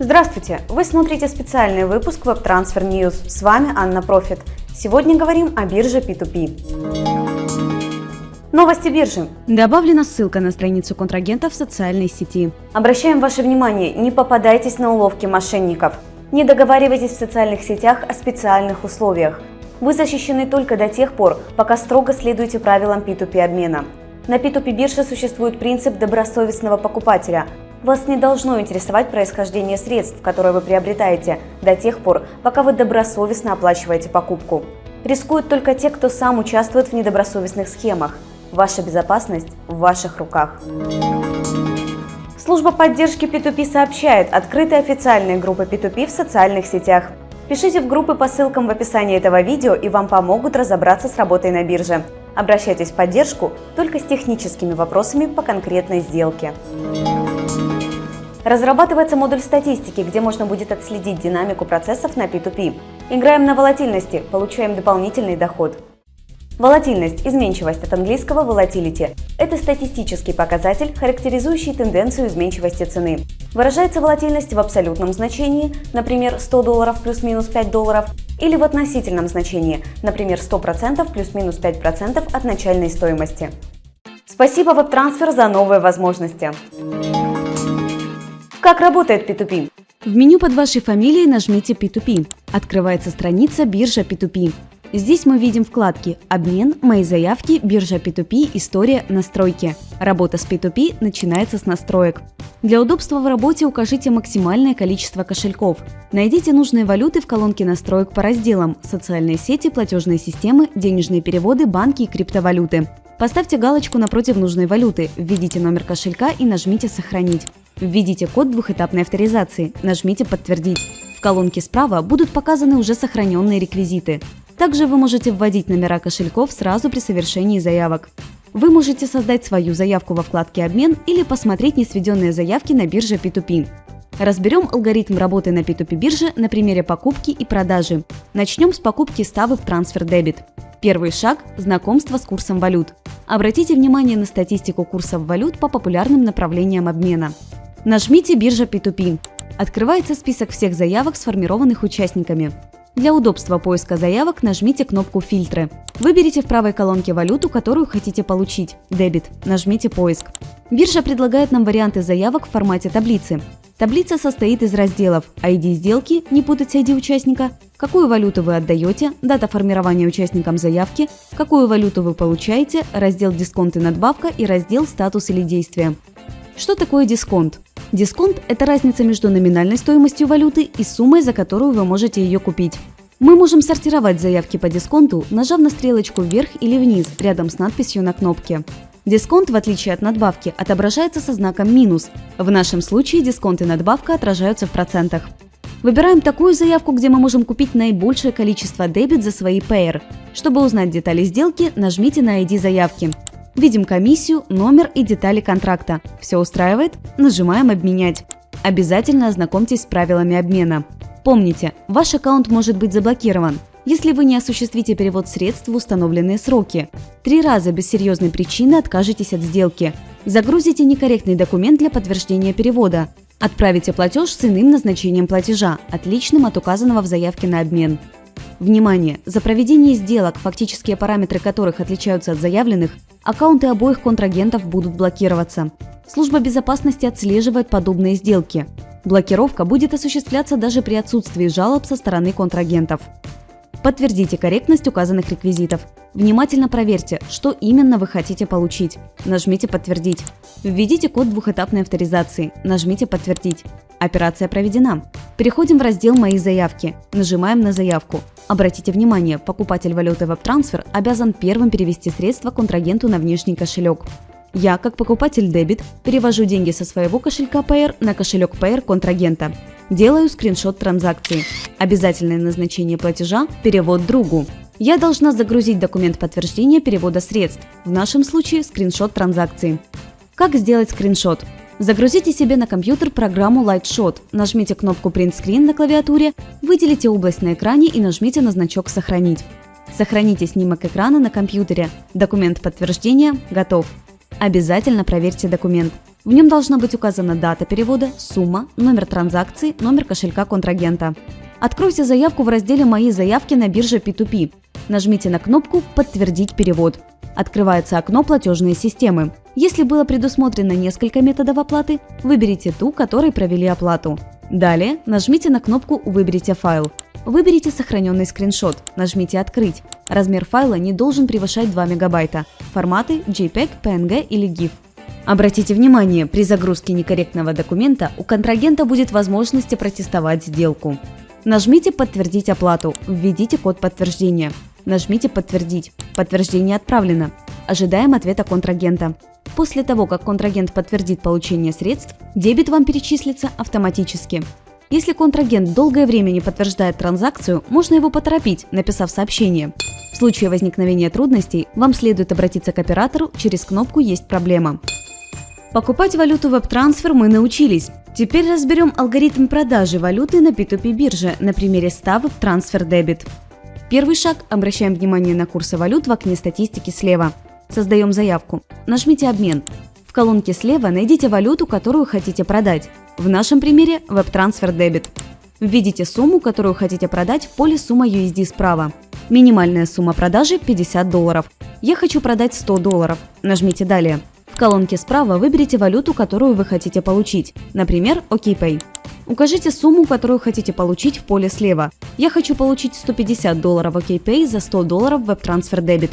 Здравствуйте! Вы смотрите специальный выпуск WebTransfer News. С вами Анна Профит. Сегодня говорим о бирже P2P. Новости биржи. Добавлена ссылка на страницу контрагента в социальной сети. Обращаем ваше внимание, не попадайтесь на уловки мошенников. Не договаривайтесь в социальных сетях о специальных условиях. Вы защищены только до тех пор, пока строго следуете правилам P2P обмена. На P2P бирже существует принцип добросовестного покупателя. Вас не должно интересовать происхождение средств, которые вы приобретаете, до тех пор, пока вы добросовестно оплачиваете покупку. Рискуют только те, кто сам участвует в недобросовестных схемах. Ваша безопасность в ваших руках. Служба поддержки P2P сообщает открытые официальные группы P2P в социальных сетях. Пишите в группы по ссылкам в описании этого видео и вам помогут разобраться с работой на бирже. Обращайтесь в поддержку только с техническими вопросами по конкретной сделке. Разрабатывается модуль статистики, где можно будет отследить динамику процессов на P2P. Играем на волатильности, получаем дополнительный доход. Волатильность, изменчивость от английского volatility – это статистический показатель, характеризующий тенденцию изменчивости цены. Выражается волатильность в абсолютном значении, например, 100 долларов плюс-минус 5 долларов, или в относительном значении, например, 100% плюс-минус 5% от начальной стоимости. Спасибо WebTransfer за новые возможности. Как работает P2P? В меню под вашей фамилией нажмите P2P. Открывается страница биржа P2P. Здесь мы видим вкладки «Обмен», «Мои заявки», «Биржа P2P», «История», «Настройки». Работа с P2P начинается с настроек. Для удобства в работе укажите максимальное количество кошельков. Найдите нужные валюты в колонке настроек по разделам «Социальные сети», «Платежные системы», «Денежные переводы», «Банки» и «Криптовалюты». Поставьте галочку напротив нужной валюты, введите номер кошелька и нажмите «Сохранить». Введите код двухэтапной авторизации, нажмите «Подтвердить». В колонке справа будут показаны уже сохраненные реквизиты. Также вы можете вводить номера кошельков сразу при совершении заявок. Вы можете создать свою заявку во вкладке «Обмен» или посмотреть несведенные заявки на бирже P2P. Разберем алгоритм работы на P2P бирже на примере покупки и продажи. Начнем с покупки в трансфер дебит. Первый шаг – знакомство с курсом валют. Обратите внимание на статистику курсов валют по популярным направлениям обмена. Нажмите «Биржа P2P». Открывается список всех заявок, сформированных участниками. Для удобства поиска заявок нажмите кнопку «Фильтры». Выберите в правой колонке валюту, которую хотите получить – дебет. Нажмите «Поиск». Биржа предлагает нам варианты заявок в формате таблицы. Таблица состоит из разделов ID сделки, не путать с ID участника, какую валюту вы отдаете, дата формирования участникам заявки, какую валюту вы получаете, раздел «Дисконт и надбавка» и раздел «Статус или действие». Что такое дисконт? Дисконт – это разница между номинальной стоимостью валюты и суммой, за которую вы можете ее купить. Мы можем сортировать заявки по дисконту, нажав на стрелочку вверх или вниз рядом с надписью на кнопке. Дисконт, в отличие от надбавки, отображается со знаком минус. В нашем случае дисконт и надбавка отражаются в процентах. Выбираем такую заявку, где мы можем купить наибольшее количество дебет за свои Payer. Чтобы узнать детали сделки, нажмите на ID заявки. Видим комиссию, номер и детали контракта. Все устраивает? Нажимаем «Обменять». Обязательно ознакомьтесь с правилами обмена. Помните, ваш аккаунт может быть заблокирован, если вы не осуществите перевод средств в установленные сроки. Три раза без серьезной причины откажетесь от сделки. Загрузите некорректный документ для подтверждения перевода. Отправите платеж с иным назначением платежа, отличным от указанного в заявке на обмен. Внимание! За проведение сделок, фактические параметры которых отличаются от заявленных, аккаунты обоих контрагентов будут блокироваться. Служба безопасности отслеживает подобные сделки. Блокировка будет осуществляться даже при отсутствии жалоб со стороны контрагентов. Подтвердите корректность указанных реквизитов. Внимательно проверьте, что именно вы хотите получить. Нажмите «Подтвердить». Введите код двухэтапной авторизации. Нажмите «Подтвердить». Операция проведена. Переходим в раздел «Мои заявки». Нажимаем на заявку. Обратите внимание, покупатель валюты WebTransfer обязан первым перевести средства контрагенту на внешний кошелек. Я, как покупатель дебит, перевожу деньги со своего кошелька Payer на кошелек Payer контрагента. Делаю скриншот транзакции. Обязательное назначение платежа – перевод другу. Я должна загрузить документ подтверждения перевода средств, в нашем случае скриншот транзакции. Как сделать скриншот? Загрузите себе на компьютер программу Lightshot, нажмите кнопку Print Screen на клавиатуре, выделите область на экране и нажмите на значок «Сохранить». Сохраните снимок экрана на компьютере. Документ подтверждения готов. Обязательно проверьте документ. В нем должна быть указана дата перевода, сумма, номер транзакции, номер кошелька контрагента. Откройте заявку в разделе «Мои заявки» на бирже P2P. Нажмите на кнопку «Подтвердить перевод». Открывается окно «Платежные системы». Если было предусмотрено несколько методов оплаты, выберите ту, которой провели оплату. Далее нажмите на кнопку «Выберите файл». Выберите сохраненный скриншот, нажмите «Открыть». Размер файла не должен превышать 2 мегабайта. Форматы JPEG, PNG или GIF. Обратите внимание, при загрузке некорректного документа у контрагента будет возможность протестовать сделку. Нажмите «Подтвердить оплату», введите код подтверждения. Нажмите «Подтвердить». Подтверждение отправлено. Ожидаем ответа контрагента. После того, как контрагент подтвердит получение средств, дебет вам перечислится автоматически. Если контрагент долгое время не подтверждает транзакцию, можно его поторопить, написав сообщение. В случае возникновения трудностей вам следует обратиться к оператору через кнопку «Есть проблема». Покупать валюту веб-трансфер мы научились. Теперь разберем алгоритм продажи валюты на P2P бирже на примере 100 веб-трансфер дебит. Первый шаг – обращаем внимание на курсы валют в окне статистики слева. Создаем заявку. Нажмите «Обмен». В колонке слева найдите валюту, которую хотите продать. В нашем примере – веб-трансфер дебит. Введите сумму, которую хотите продать в поле «Сумма USD» справа. Минимальная сумма продажи – 50 долларов. Я хочу продать 100 долларов. Нажмите «Далее». В колонке справа выберите валюту, которую вы хотите получить, например, OKPay. Укажите сумму, которую хотите получить в поле слева. Я хочу получить 150 долларов OKPay за 100 долларов WebTransfer Debit.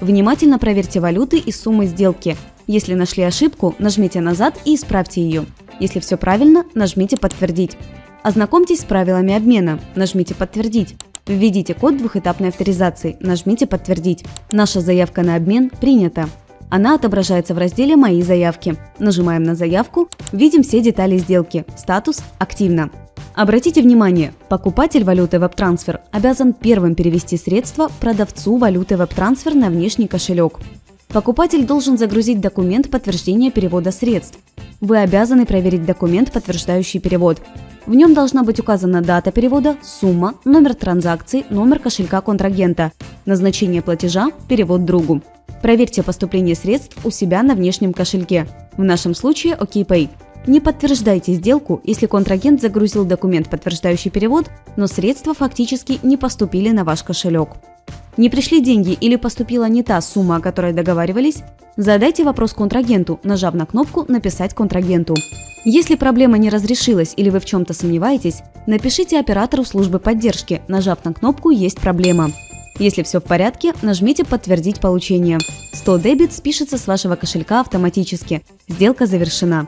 Внимательно проверьте валюты и суммы сделки. Если нашли ошибку, нажмите назад и исправьте ее. Если все правильно, нажмите «Подтвердить». Ознакомьтесь с правилами обмена, нажмите «Подтвердить». Введите код двухэтапной авторизации, нажмите «Подтвердить». Наша заявка на обмен принята. Она отображается в разделе «Мои заявки». Нажимаем на заявку, видим все детали сделки. Статус «Активно». Обратите внимание, покупатель валюты WebTransfer обязан первым перевести средства продавцу валюты WebTransfer на внешний кошелек. Покупатель должен загрузить документ подтверждения перевода средств. Вы обязаны проверить документ, подтверждающий перевод. В нем должна быть указана дата перевода, сумма, номер транзакции, номер кошелька контрагента, назначение платежа, перевод другу. Проверьте поступление средств у себя на внешнем кошельке. В нашем случае OKPay. Не подтверждайте сделку, если контрагент загрузил документ, подтверждающий перевод, но средства фактически не поступили на ваш кошелек. Не пришли деньги или поступила не та сумма, о которой договаривались? Задайте вопрос контрагенту, нажав на кнопку «Написать контрагенту». Если проблема не разрешилась или вы в чем-то сомневаетесь, напишите оператору службы поддержки, нажав на кнопку «Есть проблема». Если все в порядке, нажмите «Подтвердить получение». 100 дебит спишется с вашего кошелька автоматически. Сделка завершена.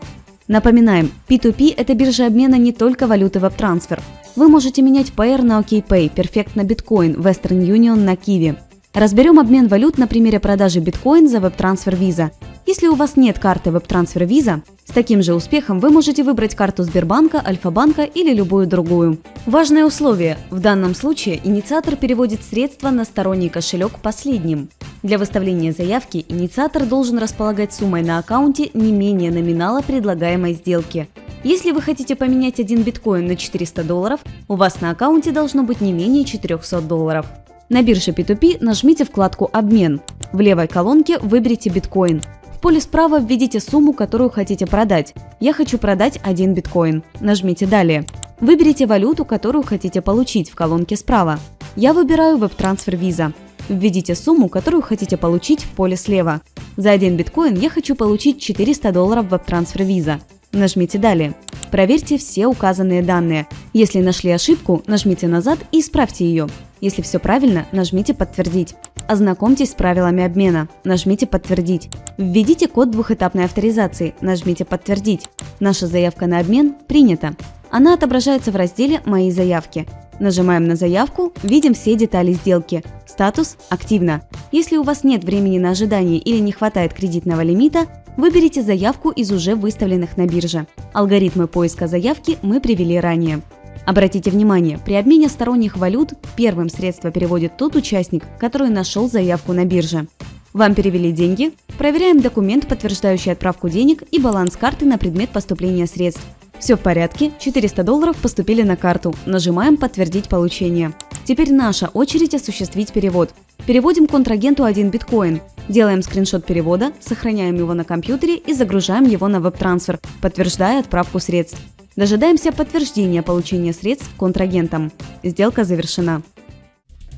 Напоминаем, P2P – это биржа обмена не только валюты WebTransfer. Вы можете менять PR на OKPay, Perfect на Bitcoin, Western Union на Kiwi. Разберем обмен валют на примере продажи биткоин за WebTransfer Visa. Если у вас нет карты WebTransfer Visa, с таким же успехом вы можете выбрать карту Сбербанка, Альфа-банка или любую другую. Важное условие – в данном случае инициатор переводит средства на сторонний кошелек последним. Для выставления заявки инициатор должен располагать суммой на аккаунте не менее номинала предлагаемой сделки. Если вы хотите поменять один биткоин на 400 долларов, у вас на аккаунте должно быть не менее 400 долларов. На бирже P2P нажмите вкладку «Обмен». В левой колонке выберите биткоин. В поле справа введите сумму, которую хотите продать. Я хочу продать один биткоин. Нажмите «Далее». Выберите валюту, которую хотите получить в колонке справа. Я выбираю WebTransfer Visa. Введите сумму, которую хотите получить в поле слева. За один биткоин я хочу получить 400 долларов WebTransfer Visa. Нажмите «Далее». Проверьте все указанные данные. Если нашли ошибку, нажмите назад и исправьте ее. Если все правильно, нажмите «Подтвердить». Ознакомьтесь с правилами обмена. Нажмите «Подтвердить». Введите код двухэтапной авторизации. Нажмите «Подтвердить». Наша заявка на обмен принята. Она отображается в разделе «Мои заявки». Нажимаем на заявку, видим все детали сделки. Статус «Активно». Если у вас нет времени на ожидание или не хватает кредитного лимита, выберите заявку из уже выставленных на бирже. Алгоритмы поиска заявки мы привели ранее. Обратите внимание, при обмене сторонних валют первым средство переводит тот участник, который нашел заявку на бирже. Вам перевели деньги? Проверяем документ, подтверждающий отправку денег и баланс карты на предмет поступления средств. Все в порядке, 400 долларов поступили на карту. Нажимаем «Подтвердить получение». Теперь наша очередь осуществить перевод. Переводим контрагенту один биткоин. Делаем скриншот перевода, сохраняем его на компьютере и загружаем его на веб-трансфер, подтверждая отправку средств. Дожидаемся подтверждения получения средств контрагентом. Сделка завершена.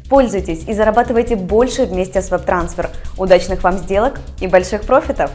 Пользуйтесь и зарабатывайте больше вместе с WebTransfer. Удачных вам сделок и больших профитов!